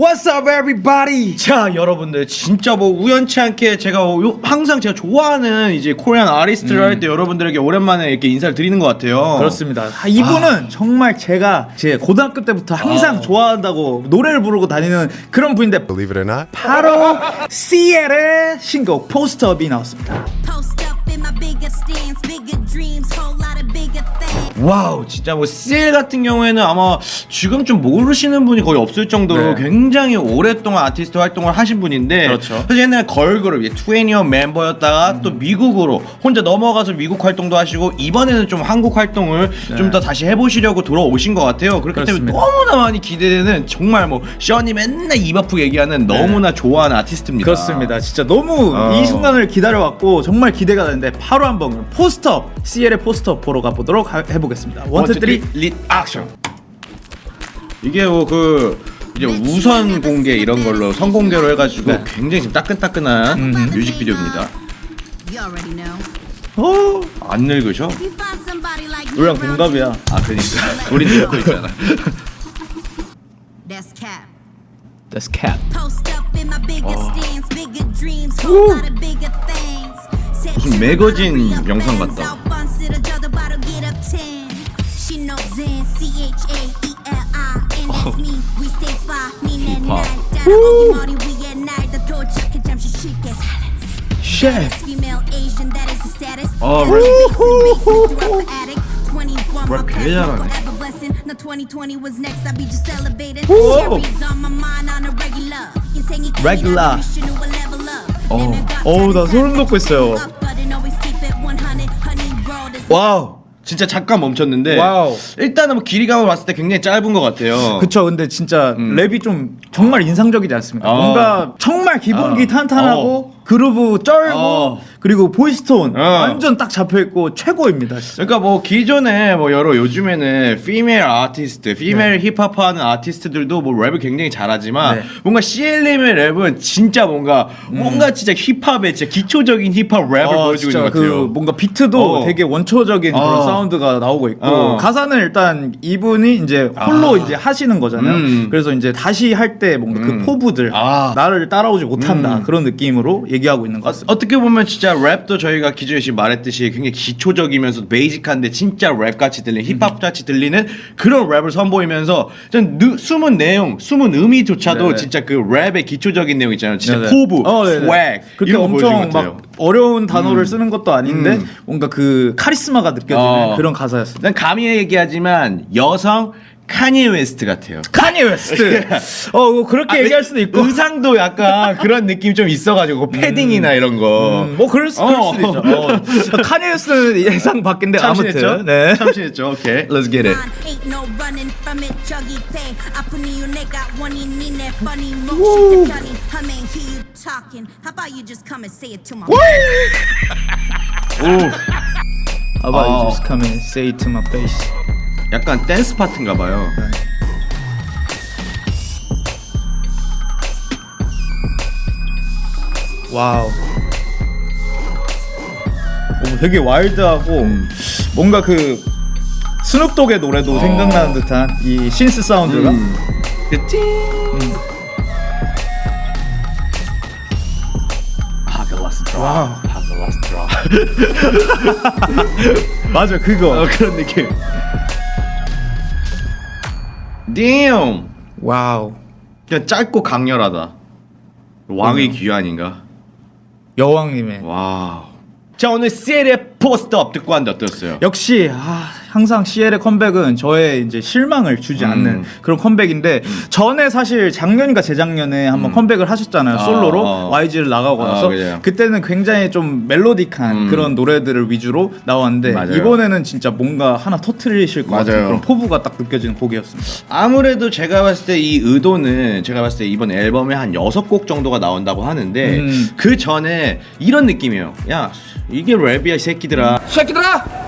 What's up everybody? 자 여러분들 진짜 뭐 우연치 않게 제가 요- 항상 제가 좋아하는 이제 Korean artist를 할때 여러분들에게 오랜만에 이렇게 인사를 드리는 것 같아요. 그렇습니다. 아, 이분은 정말 제가 제 고등학교 때부터 항상 아. 좋아한다고 노래를 부르고 다니는 그런 분인데 Believe it or not. 바로 CL의 신곡 Post Up이 나왔습니다. wow 진짜 뭐 CL 같은 경우에는 아마 지금 좀 모르시는 분이 거의 없을 정도로 네. 굉장히 오랫동안 아티스트 활동을 하신 분인데 그렇죠. 사실 옛날에 걸그룹 2NE1 멤버였다가 또 미국으로 혼자 넘어가서 미국 활동도 하시고 이번에는 좀 한국 활동을 좀더 다시 해보시려고 돌아오신 것 같아요 그렇기 때문에 그렇습니다. 너무나 많이 기대되는 정말 뭐 셔니 맨날 입 아프게 얘기하는 너무나 좋아하는 아티스트입니다 그렇습니다. 진짜 너무 어. 이 순간을 기다려왔고 정말 기대가 되는데 바로 한번 그럼 Post Up CL의 Post Up 보러 가보도록 하- 해보겠습니다. one two three reaction 이게 뭐그 이제 우선 공개 이런 걸로 선공개로 해가지고 네. 굉장히 지금 따끈따끈한 뮤직비디오입니다. Already know. 어, 안 늙으셔? 우리랑 동갑이야. 아 그러니까 우리 늙고 있잖아. That's cap. That's cat. Post 무슨 매거진 영상 같다. out bun, sit a judge about to get up 10. She knows Zen, C-H-A-E-L-I, and that's me. We stay fly, me and 힙합. night. Down at Ogie Marty, we at night. The door chuck and jump, she shake it. 쉣. Female Asian, that is the status. Oh, Got rap. the basement throughout the attic. 21, my Rap past, 되게 my 잘하네. forever blessing. Now 2020 was next, I be just celebrating. Whoa. Cherries on my mind on a regular. 인생이 Regular. I wish you knew a level up. 어. Living God 어우, 나 소름 돋고 있어요. World is 와우. 진짜 잠깐 멈췄는데 wow. 일단은 뭐 길이감을 봤을 때 굉장히 짧은 것 같아요. 그쵸 근데 진짜 랩이 좀 정말 인상적이지 않습니까? 어. 뭔가 정말 기본기 어. 탄탄하고 그루브 쩔고 어. 그리고 voice tone 어. 완전 딱 잡혀있고 최고입니다 진짜 그러니까 뭐 기존에 뭐 여러 요즘에는 female 아티스트, female 힙합하는 아티스트들도 뭐 랩을 굉장히 잘하지만 네. 뭔가 CL님의 랩은 진짜 뭔가 뭔가 진짜 힙합의 진짜 기초적인 힙합 랩을 어, 보여주고 있는 것그 같아요. 뭔가 비트도 어. 되게 원초적인 그런 어. 사운드가 나오고 있고 어. 가사는 일단 이분이 이제 홀로 이제 하시는 거잖아요. 음. 그래서 이제 다시 할 때 뭔가 그 포부들 아. 나를 따라오지 못한다 그런 느낌으로 얘기하고 있는 것 같습니다. 어떻게 보면 진짜 랩도 저희가 기존에 지금 말했듯이 굉장히 기초적이면서 basic한데 진짜 랩 같이 들리는 힙합 같이 들리는 그런 랩을 선보이면서 전 느, 숨은 내용, 숨은 의미조차도 네네. 진짜 그 랩의 기초적인 내용 있잖아요. 진짜 네네. 포부, 어. swag 그렇게 엄청. 막 어려운 단어를 쓰는 것도 아닌데 음. 뭔가 그 카리스마가 느껴지는 어. 그런 가사였습니다. 난 감히 얘기하지만 여성 카니에 웨스트 같아요. 카니 웨스트. 어, 뭐 그렇게 아, 얘기할 수도 있고. 의상도 약간 그런 느낌 좀 있어가지고 패딩이나 이런 거. 음, 뭐 그럴, 수, 어. 그럴 수도 있죠. 어. 카니 웨스트는 예상 밖인데 참신했죠? 아무튼. 네. 참신했죠. 오케이, let's get it. 오, How about 어. you just come and say it to my face. 약간 댄스 파트인가 봐요. Wow. 오, 되게 와일드하고 뭔가 그 Snoop Dogg의 노래도 어. 생각나는 듯한 이 synth 사운드가 음. 그치? 하 맞아 그거 어, 그런 느낌. Damn. Wow 그냥 짧고 강렬하다. 왕의 귀환인가? 여왕님의 wow. 자 오늘 CL의 Post Up 듣고 왔는데 어떠셨어요? 역시 아, 항상 CL의 컴백은 저의 이제 실망을 주지 음. 않는 그런 컴백인데 전에 사실 작년인가 재작년에 한번 컴백을 하셨잖아요 아, 솔로로 어. YG를 나가고 아, 나서 그래요. 그때는 굉장히 좀 멜로디한 음. 그런 노래들을 위주로 나왔는데 맞아요. 이번에는 진짜 뭔가 하나 터트리실 것 같은 맞아요. 그런 포부가 딱 느껴지는 곡이었습니다. 아무래도 제가 봤을 때 이 의도는 제가 봤을 때 이번 앨범에 한 여섯 곡 정도가 나온다고 하는데 음. 그 전에 이런 느낌이에요. 야 이게 랩이야 이 새끼들아. 새끼들아.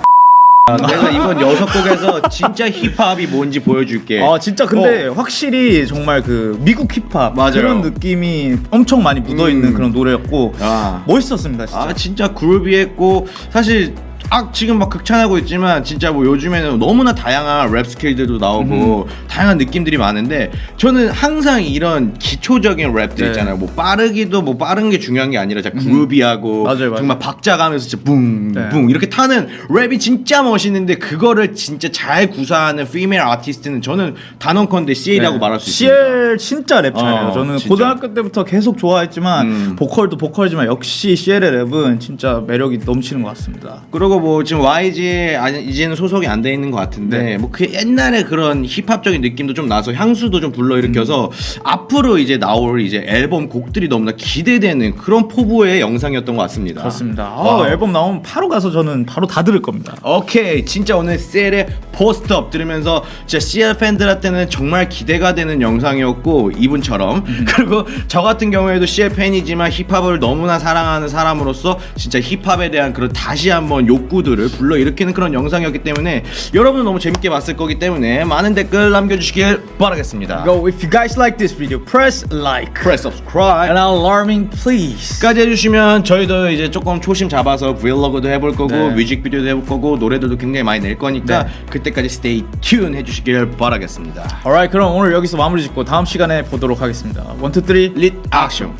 내가 이번 여섯 곡에서 진짜 힙합이 뭔지 보여줄게. 아 진짜 근데 어. 확실히 정말 그 미국 힙합 맞아요. 그런 느낌이 엄청 많이 묻어 있는 음. 그런 노래였고 아. 멋있었습니다 진짜. 아 진짜 그루비했고 사실 아 지금 막 극찬하고 있지만 진짜 뭐 요즘에는 너무나 다양한 랩 스킬들도 나오고 다양한 느낌들이 많은데 저는 항상 이런 기초적인 랩들 네. 있잖아요. 뭐 빠르기도 뭐 빠른 게 중요한 게 아니라 진짜 groovy하고 맞아요, 맞아요. 정말 박자 가면서 진짜 붕붕 네. 이렇게 타는 랩이 진짜 멋있는데 그거를 진짜 잘 구사하는 female 아티스트는 저는 단언컨대 CL이라고 말할 수 있습니다. CL 진짜 랩 잘해요. 어, 저는 진짜. 고등학교 때부터 계속 좋아했지만 음. 보컬도 보컬이지만 역시 CL의 랩은 진짜 매력이 넘치는 것 같습니다. 그리고 뭐 지금 YG에 아니 이제는 소속이 안 돼 있는 것 같은데 네. 뭐그 옛날에 그런 힙합적인 느낌도 좀 나서 향수도 좀 불러일으켜서 음. 앞으로 이제 나올 이제 앨범 곡들이 너무나 기대되는 그런 포부의 영상이었던 것 같습니다. 그렇습니다. 아. 앨범 나오면 바로 가서 저는 바로 다 들을 겁니다. 오케이 진짜 오늘 셀의 포스트업 들으면서 진짜 CL 팬들한테는 정말 기대가 되는 영상이었고 이분처럼 음. 그리고 저 같은 경우에도 CL 팬이지만 힙합을 너무나 사랑하는 사람으로서 진짜 힙합에 대한 그런 다시 한번 욕구 들을 불러일으키는 그런 영상이었기 때문에 여러분은 너무 재밌게 봤을 거기 때문에 많은 댓글 남겨주시길 바라겠습니다. Go if you guys like this video, press like Press subscribe. and alarming please. 까지 해주시면 저희도 이제 조금 초심 잡아서 브이로그도 해볼 거고 네. 뮤직비디오도 해볼 거고 노래들도 굉장히 많이 낼 거니까 네. 그때까지 stay tune 해주시길 바라겠습니다. Alright, 그럼 오늘 여기서 마무리 짓고 다음 시간에 보도록 하겠습니다. 1, 2, 3, 릿 액션